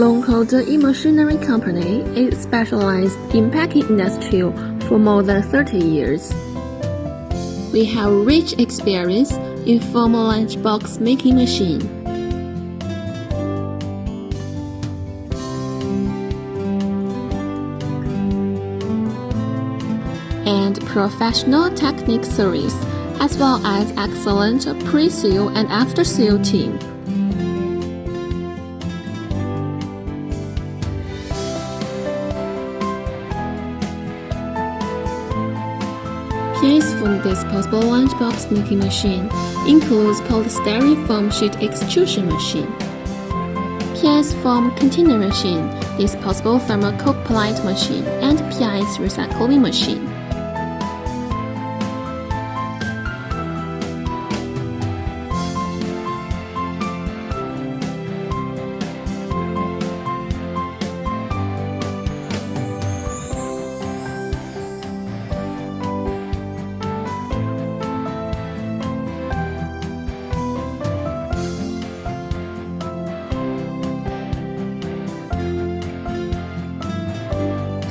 Longcode E-Machinery Company is specialized in packing industry for more than 30 years. We have rich experience in foam lunchbox making machine. and professional technique service, as well as excellent pre-sale and after-sale team. PS foam disposable lunchbox making machine includes polystyrene foam sheet extrusion machine. PS foam container machine, disposable thermocol plate machine, and PS recycling machine.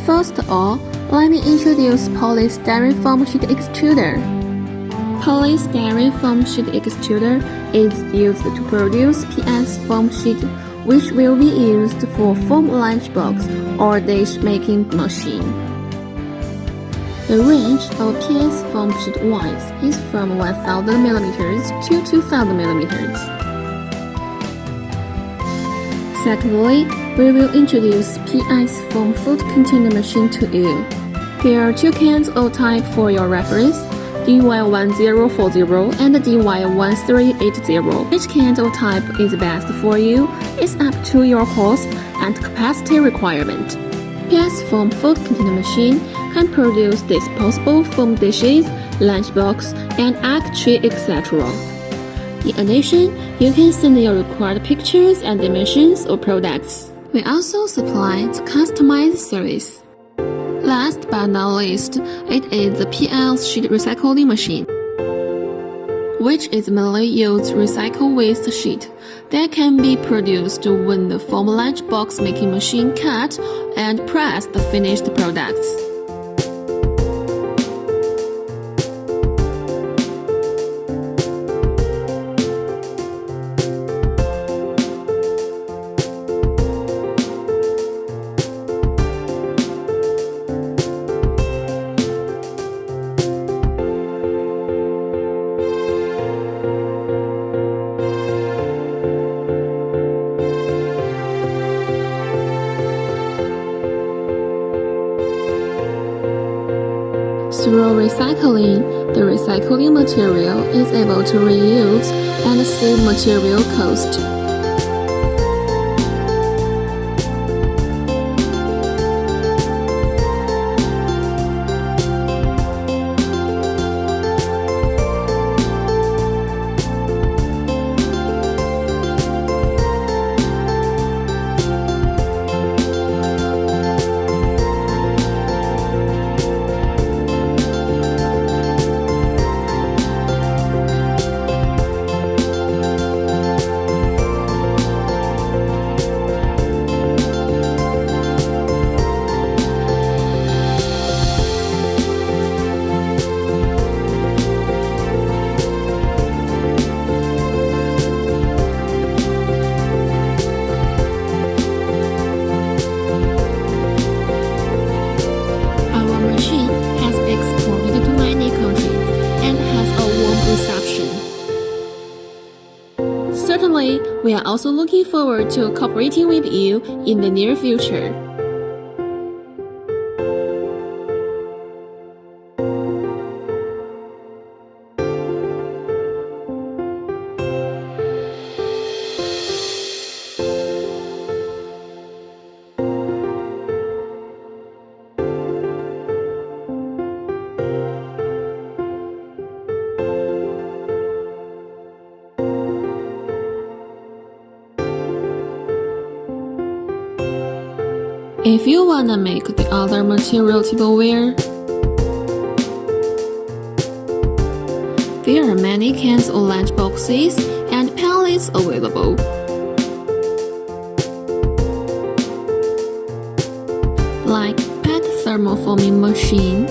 First of all, let me introduce polystyrene foam sheet extruder. Polystyrene foam sheet extruder is used to produce PS foam sheet which will be used for foam lunchbox or dish making machine. The range of PS foam sheet wise is from 1000 mm to 2000 mm. Secondly, we will introduce PS foam food container machine to you. Here are two cans of type for your reference, DY1040 and DY1380. Which can of type is best for you is up to your cost and capacity requirement. PS foam food container machine can produce disposable foam dishes, lunchbox, and egg tray, etc. In addition, you can send your required pictures and dimensions of products. We also supply the customized service. Last but not least, it is the PL sheet recycling machine, which is mainly used to recycle waste sheet that can be produced when the foam lunchbox making machine cut and press the finished products. Through recycling, the recycling material is able to reuse and save material cost. We are also looking forward to cooperating with you in the near future. If you wanna make the other material tableware, there are many cans or lunch boxes and pallets available. Like PET thermoforming machine,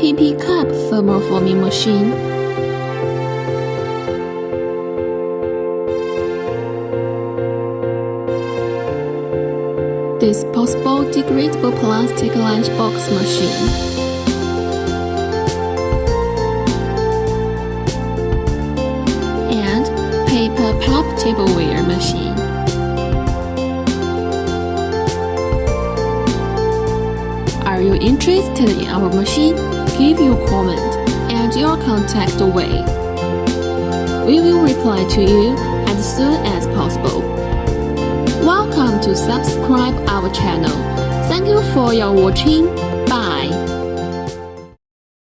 PP cup thermoforming machine, Disposable degradable plastic lunchbox machine. and paper pulp tableware machine. Are you interested in our machine? Give your comment and your contact away. We will reply to you as soon as possible. Welcome to subscribe our channel. Thank you for your watching. Bye.